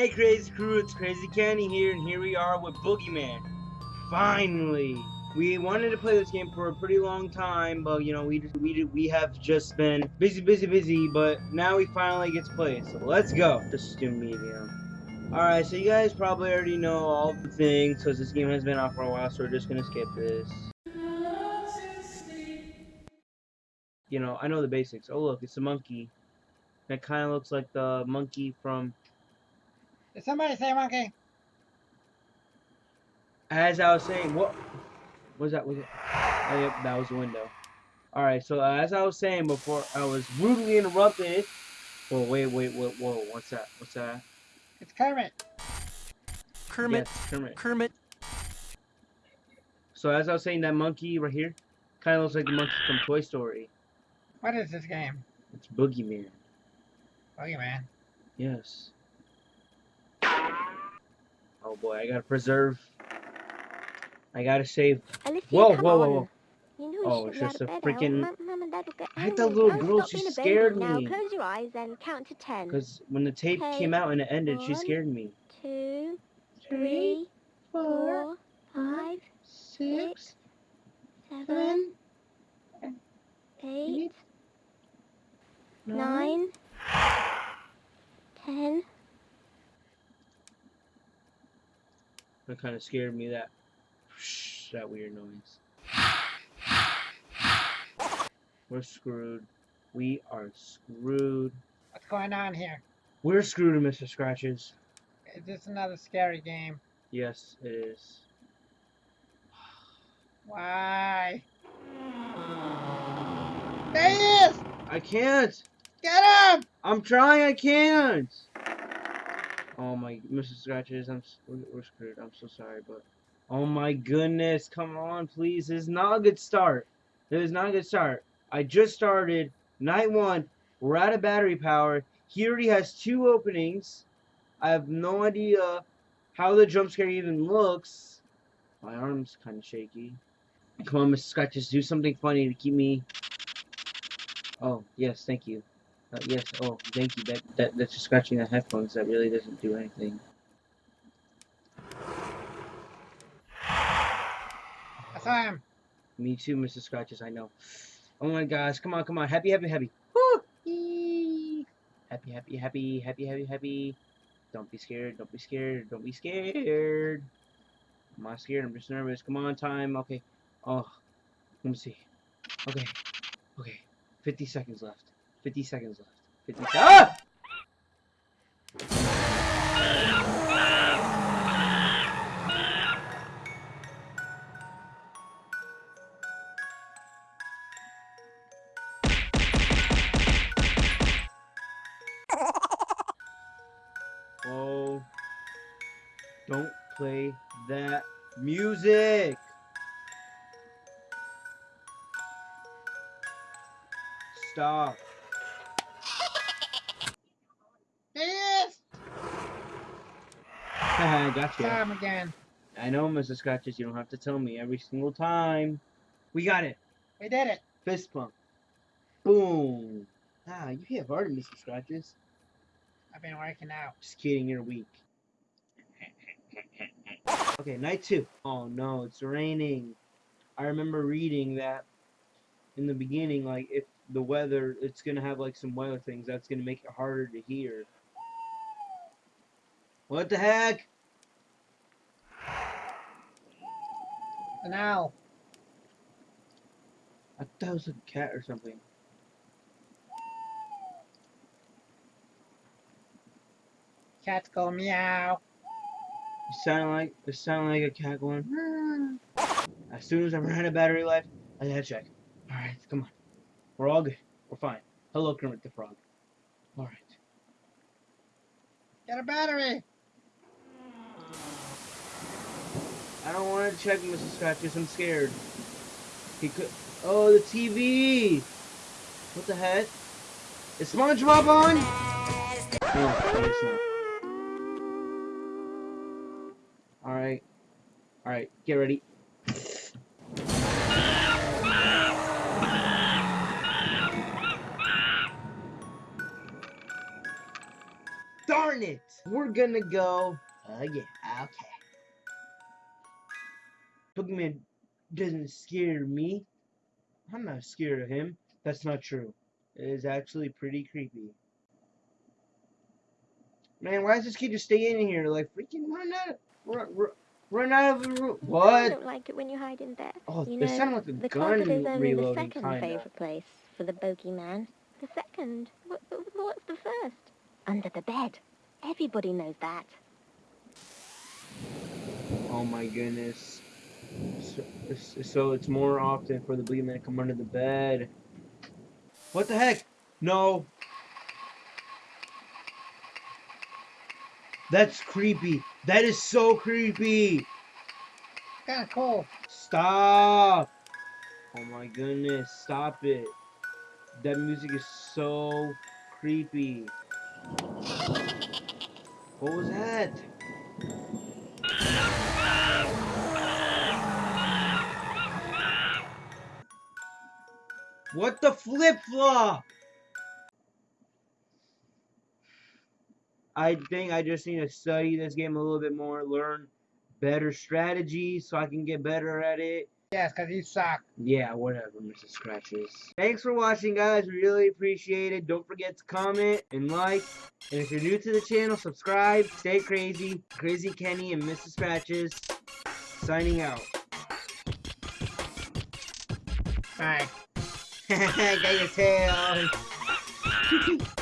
Hey Crazy Crew, it's Crazy Kenny here, and here we are with Boogeyman. Finally! We wanted to play this game for a pretty long time, but you know, we we we have just been busy, busy, busy, but now we finally get to play it, so let's go! Just do medium. Alright, so you guys probably already know all the things, because this game has been out for a while, so we're just gonna skip this. You know, I know the basics. Oh look, it's a monkey. That kind of looks like the monkey from Did somebody say monkey? As I was saying, what was that? Was it? Oh, yep, that was the window. All right, so uh, as I was saying before, I was rudely interrupted. Whoa, wait, wait, wait, whoa! What's that? What's that? It's Kermit. Kermit, Yes, Kermit. Kermit, So as I was saying, that monkey right here kind of looks like the monkey from Toy Story. What is this game? It's Boogeyman. Boogeyman. Yes. Oh boy, I gotta preserve. I gotta save. Whoa, whoa, whoa, whoa. You know Oh, it's just a freaking- now. Mum, Mum and Dad will get I had that little girl, she being a baby scared me. close your eyes and count to ten. Cause when the tape came out and it ended, she scared me. Two, three, four, five, six, seven, eight, nine, ten. That kind of scared me. That that weird noise. We're screwed. We are screwed. What's going on here? We're screwed, Mr. Scratches. Is this another scary game? Yes, it is. Why? There he is! I can't. Get him! I'm trying. I can't. Oh my, Mr. Scratches, I'm we're screwed. I'm so sorry, but oh my goodness, come on, please. This is not a good start. This is not a good start. I just started night one. We're out of battery power. He already has two openings. I have no idea how the jump scare even looks. My arm's kind of shaky. Come on, Mr. Scratches, do something funny to keep me. Oh yes, thank you. Uh, yes. Oh, thank you. That that that's just scratching the headphones. That really doesn't do anything. I saw him. Me too, Mrs. Scratches. I know. Oh my gosh! Come on, come on! Happy, happy, happy! Woo! Happy, happy, happy, happy, happy, happy! Don't be scared! Don't be scared! Don't be scared! I'm not scared. I'm just nervous. Come on, time. Okay. Oh, let me see. Okay. Okay. Fifty seconds left. Fifty seconds left. Fifty. Ah! Oh, don't play that music. Stop. I got you. Again. I know, Mrs. Scratches. You don't have to tell me every single time. We got it. We did it. Fist pump. Boom. Ah, you hit hard, Mr. Scratches. I've been working out. Just kidding, you're weak. Okay, night two. Oh no, it's raining. I remember reading that in the beginning, like if the weather, it's gonna have like some weather things that's gonna make it harder to hear. What the heck? An owl. I thought it was a cat or something. Cats go meow. It sounded like it sounded like a cat going. "Meow." As soon as I ran out of battery life, I had to check. All right, come on. We're all good. We're fine. Hello, Kermit the Frog. All right. Get a battery. I don't want to check Mrs. Scratches. I'm scared. He could. Oh, the TV. What the heck? Is SpongeBob on? No, I guess not. All right. All right. Get ready. Darn it! We're gonna go. Oh yeah, okay. Boogeyman doesn't scare me. I'm not scared of him. That's not true. It is actually pretty creepy. Man, why does this kid just stay in here? Like, freaking run out, run, run, run out of the room. What? I don't like it when you hide in there. Oh, You know, sounded like a The gun is only the second kinda. favourite place for the bogeyman. The second? What, what's the first? Under the bed. Everybody knows that. Oh my goodness. So, it's- so it's more often for the boogeyman to come under the bed. What the heck? No. That's creepy. That is so creepy. Kind of cool. Stop. Oh my goodness. Stop it. That music is so creepy. What was that? What the flip flop? I think I just need to study this game a little bit more, learn better strategies so I can get better at it. Yes, because you suck. Yeah, whatever, Mr. Scratches. Thanks for watching, guys. We really appreciate it. Don't forget to comment and like. And if you're new to the channel, subscribe. Stay crazy. Crazy Kenny and Mr. Scratches signing out. Bye. Tail.